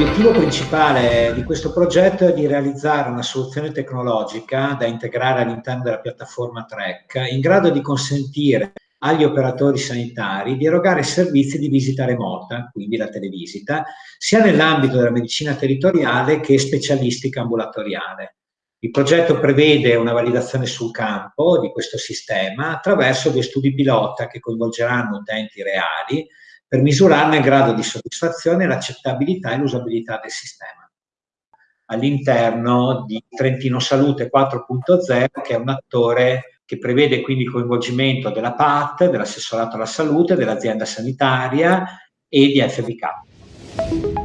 L'obiettivo principale di questo progetto è di realizzare una soluzione tecnologica da integrare all'interno della piattaforma TREC in grado di consentire agli operatori sanitari di erogare servizi di visita remota, quindi la televisita, sia nell'ambito della medicina territoriale che specialistica ambulatoriale. Il progetto prevede una validazione sul campo di questo sistema attraverso due studi pilota che coinvolgeranno utenti reali per misurarne il grado di soddisfazione, l'accettabilità e l'usabilità del sistema all'interno di Trentino Salute 4.0 che è un attore che prevede quindi il coinvolgimento della PAT, dell'assessorato alla salute, dell'azienda sanitaria e di FBK.